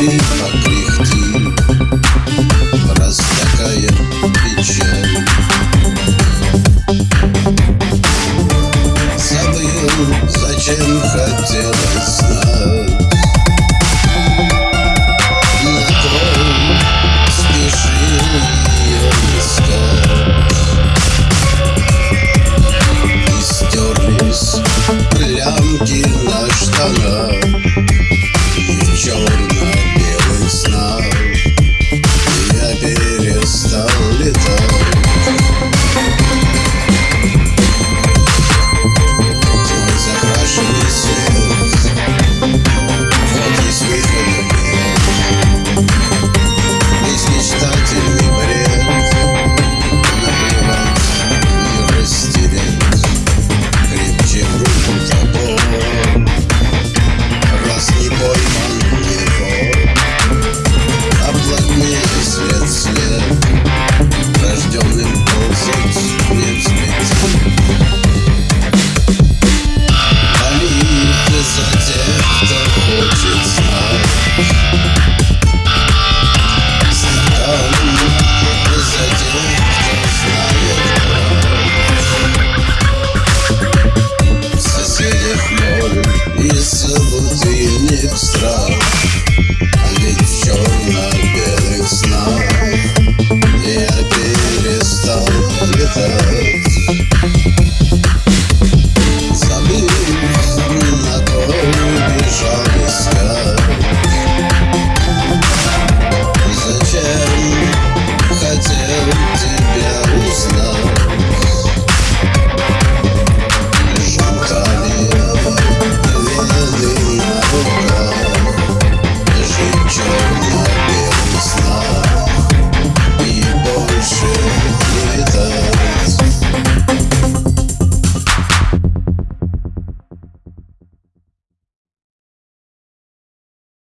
Любви покряхти, раз такая печаль. Забыл, зачем хотелось знать.